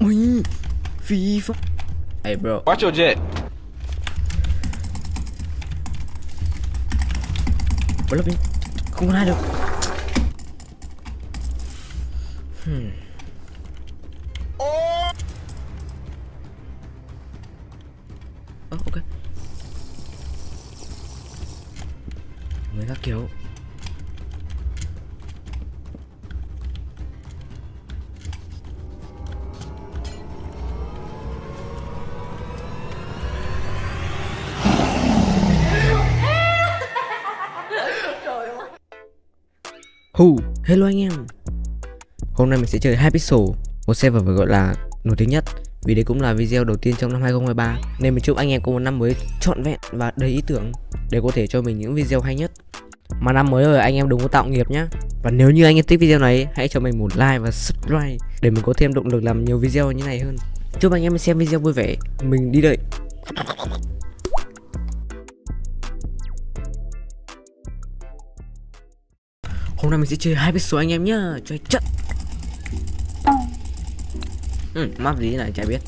Ui Phi pháp Hey bro. Watch your jet. Bro đi Không có ai được Hmm. Ơ ok Người khác kiểu Hù, hello anh em. Hôm nay mình sẽ chơi 2 pixel Một server phải gọi là nổi tiếng nhất Vì đây cũng là video đầu tiên trong năm 2023 Nên mình chúc anh em có một năm mới trọn vẹn và đầy ý tưởng Để có thể cho mình những video hay nhất. Mà năm mới rồi anh em đừng có tạo nghiệp nhá. Và nếu như anh em thích video này Hãy cho mình một like và subscribe Để mình có thêm động lực làm nhiều video như này hơn. Chúc anh em xem video vui vẻ. Mình đi đợi Hôm nay mình sẽ chơi hai pixel anh em nhá. Chơi trận. Ừ, map gì này chả biết.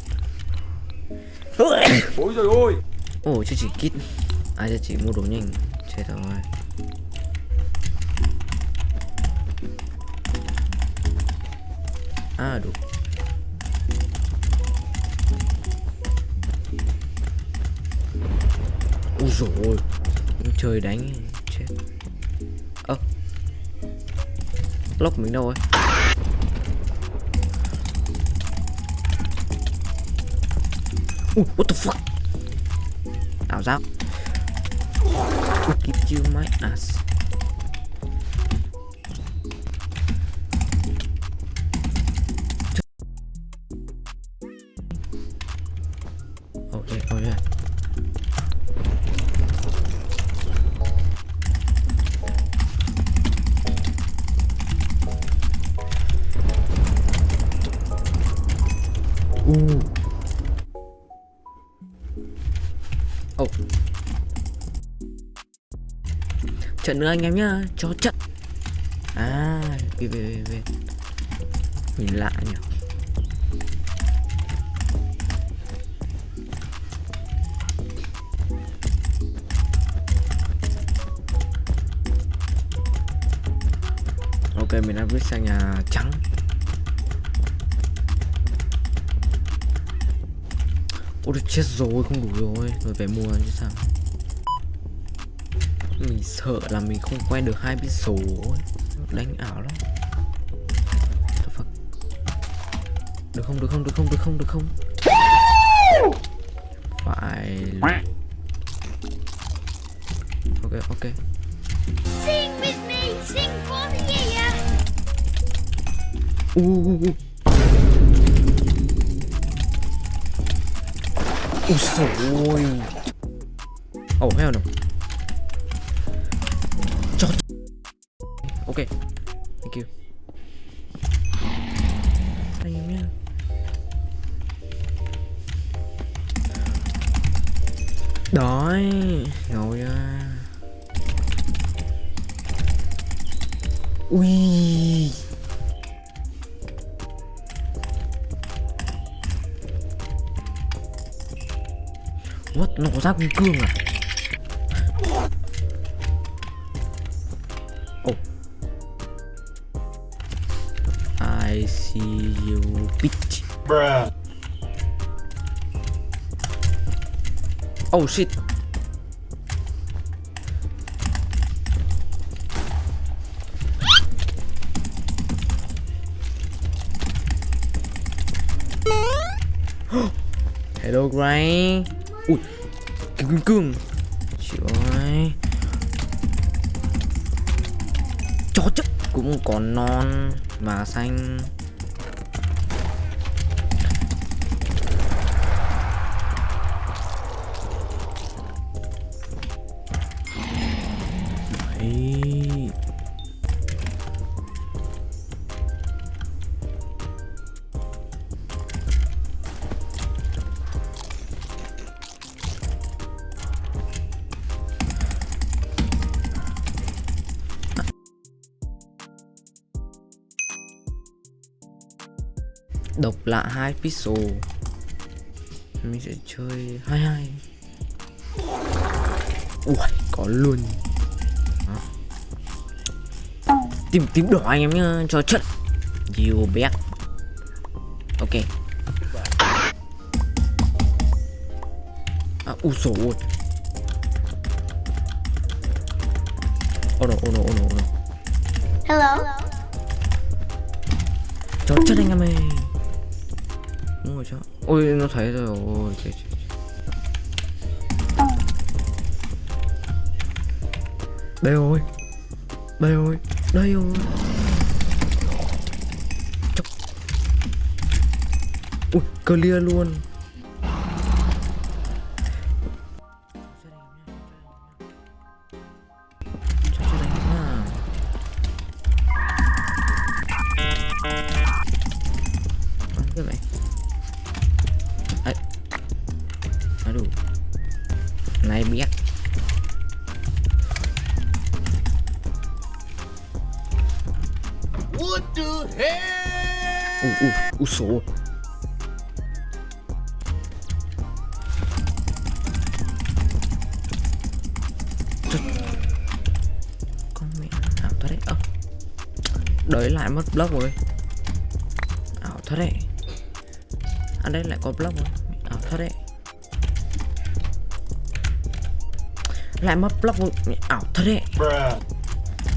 Ôi trời ơi. Ồ, chứ chỉ kit. Ai à, chỉ mua đồ nhanh. Chết rồi À, đủ Ui dồi ôi Trời đánh lóc mình đâu rồi uh, what the fuck? Ảo giác. Give you my ass yeah, oh yeah. Oh. Trận nữa anh em nhá, cho trận. À, về về về về. Nhìn lạ nhỉ. Ok, mình đã viết sang nhà trắng. Ôi được chết rồi, không đủ rồi. Rồi phải mua chứ sao? Mình sợ là mình không quen được hai biết số Đánh ảo lắm? Được không, được không, được không, được không, được không? Phải. Ok, ok. Sing with me, sing for the year. Uh, uh, uh. Ui dồi ôi. Oh hell no Cho Ok. Thank you. Anh em nhá. Đói Ngồi ra Ui. What? Nó có cương à? Oh. I see you bitch. Bruh. Oh shit. Hello Gray Ui Kim cương cương. Trời ơi Chó chất cũng còn non Mà xanh. Độc lạ hai pixel. Mình sẽ chơi hai hai. Ui có luôn. Đó. tìm tím đỏ anh em nhá cho chất. You bet ok. À u sổ ôi oh no oh no oh no oh no Hello. cho chất anh em ơi đúng rồi cho ôi nó thấy rồi ôi chết chết đây rồi đây rồi đây rồi Chốc. ui clear luôn đủ. Này biết. What the hell? u u u số Trời. con mẹ ảo thật đấy. Ơ đợi lại mất block rồi. Ảo thật đấy. À đây lại có block rồi. Ảo thật đấy lại mất block Mẹ ảo thật đấy.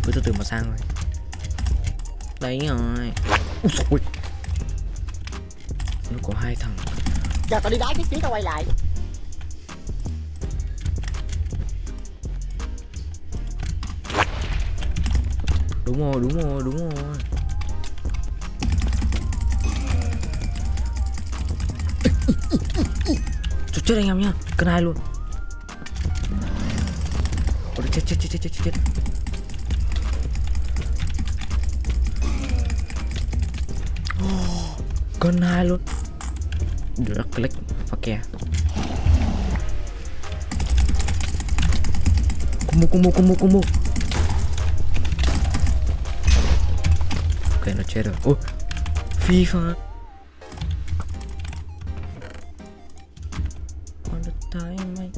Cứ từ từ mà sang rồi. Đấy rồi. Ôi. nó có hai thằng. Giờ tao đi đá cái tí tao quay lại. Đúng rồi đúng rồi đúng rồi. Chết anh em nhá. Cân hai luôn Ôi chết chết chết chết chết chết Oh, Cân hai luôn Được click và kè Combo combo combo combo Ok nó chết rồi Ôi FIFA. Con đất thái mày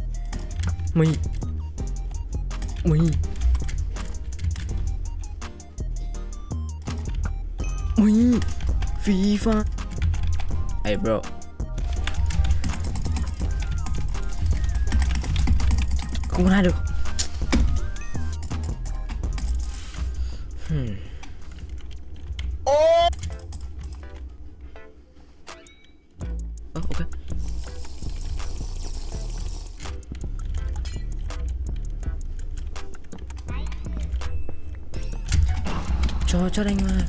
Mày Mày Mày FIFA Hey bro. Không ai được Hmm cho cho anh mà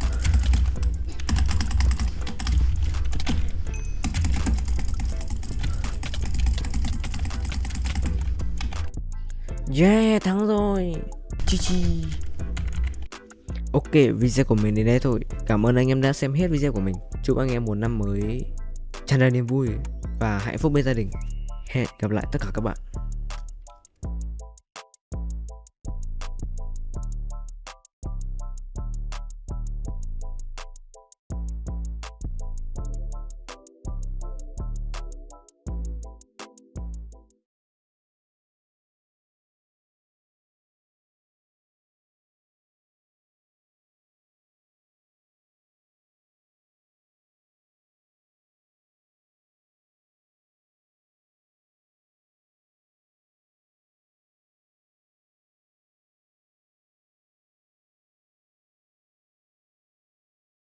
Yeah, thắng rồi. Chi chi. Ok, video của mình đến đây thôi. Cảm ơn anh em đã xem hết video của mình. Chúc anh em một năm mới tràn đầy niềm vui Và hạnh phúc bên gia đình. Hẹn gặp lại tất cả các bạn.